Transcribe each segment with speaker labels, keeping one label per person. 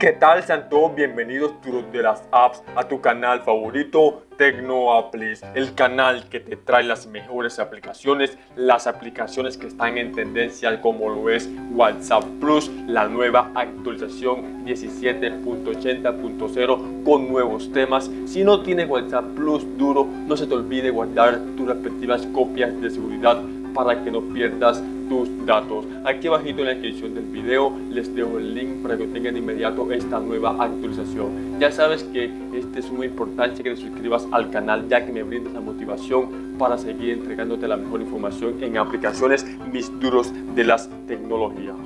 Speaker 1: ¿qué tal? Sean todos bienvenidos de las apps a tu canal favorito TecnoApplis, el canal que te trae las mejores aplicaciones, las aplicaciones que están en tendencia como lo es WhatsApp Plus, la nueva actualización 17.80.0 con nuevos temas. Si no tienes WhatsApp Plus duro, no se te olvide guardar tus respectivas copias de seguridad para que no pierdas tus datos. Aquí abajito en la descripción del video les dejo el link para que tengan de inmediato esta nueva actualización. Ya sabes que este es muy importante que te suscribas al canal ya que me brindas la motivación para seguir entregándote la mejor información en aplicaciones mis duros de las tecnologías.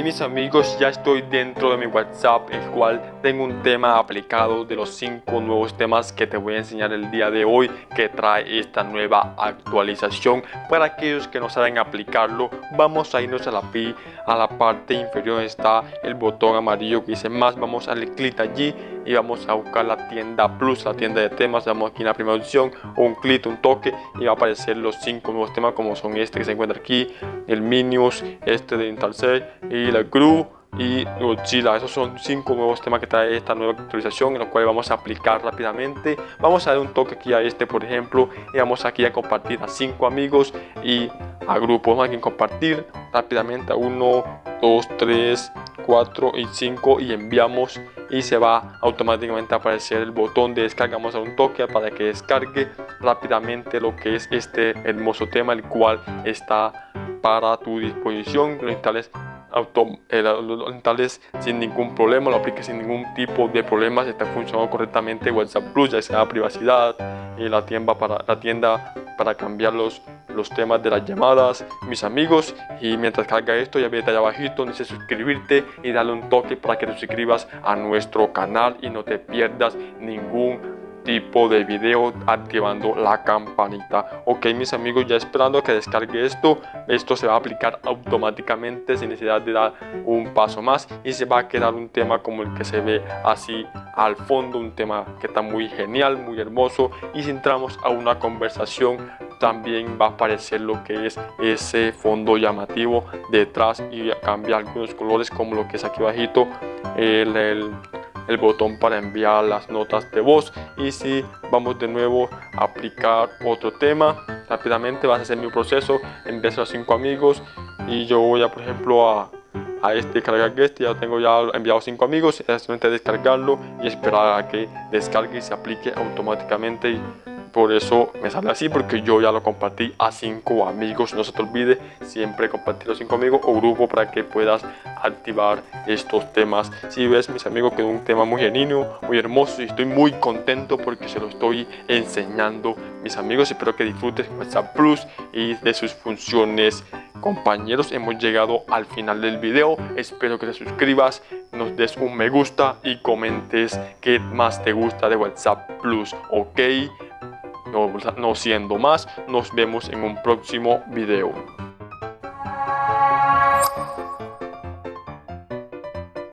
Speaker 1: Mis amigos, ya estoy dentro de mi WhatsApp, el cual tengo un tema aplicado de los cinco nuevos temas que te voy a enseñar el día de hoy que trae esta nueva actualización. Para aquellos que no saben aplicarlo, vamos a irnos a la pi, a la parte inferior está el botón amarillo que dice más, vamos a darle clic allí y vamos a buscar la tienda Plus, la tienda de temas, damos aquí en la primera opción, un clic, un toque y va a aparecer los cinco nuevos temas como son este que se encuentra aquí, el Minius, este de Intalcel y la Gru y Godzilla. Esos son cinco nuevos temas que trae esta nueva actualización en los cuales vamos a aplicar rápidamente. Vamos a dar un toque aquí a este por ejemplo y vamos aquí a compartir a cinco amigos y a grupos. Vamos aquí a compartir rápidamente a uno, dos, tres, 4 y 5 y enviamos y se va automáticamente a aparecer el botón de descarga vamos a un toque para que descargue rápidamente lo que es este hermoso tema el cual está para tu disposición. Lo instales auto, eh, lo instales sin ningún problema, lo apliques sin ningún tipo de problemas, está funcionando correctamente WhatsApp Plus, ya sea privacidad y la tienda para, la tienda para cambiar los, los temas de las llamadas, mis amigos. Y mientras carga esto, ya vete allá abajito, dice suscribirte y darle un toque para que te suscribas a nuestro canal y no te pierdas ningún tipo de video activando la campanita. Ok mis amigos ya esperando que descargue esto esto se va a aplicar automáticamente sin necesidad de dar un paso más y se va a quedar un tema como el que se ve así al fondo un tema que está muy genial muy hermoso. Y si entramos a una conversación también va a aparecer lo que es ese fondo llamativo detrás y cambia algunos colores como lo que es aquí bajito el, el, botón para enviar las notas de voz. Y si vamos de nuevo a aplicar otro tema rápidamente vas a hacer mi proceso envías a cinco amigos y yo voy a por ejemplo a a este cargar este ya tengo ya enviado cinco amigos es solamente descargarlo y esperar a que descargue y se aplique automáticamente por eso me sale así porque yo ya lo compartí a cinco amigos. No se te olvide siempre compartir los cinco amigos o grupo para que puedas activar estos temas. Si ves mis amigos que es un tema muy genuino muy hermoso y estoy muy contento porque se lo estoy enseñando mis amigos. Espero que disfrutes WhatsApp Plus y de sus funciones. Compañeros hemos llegado al final del video. Espero que te suscribas nos des un me gusta y comentes qué más te gusta de WhatsApp Plus ok no, siendo más, nos vemos en un próximo video.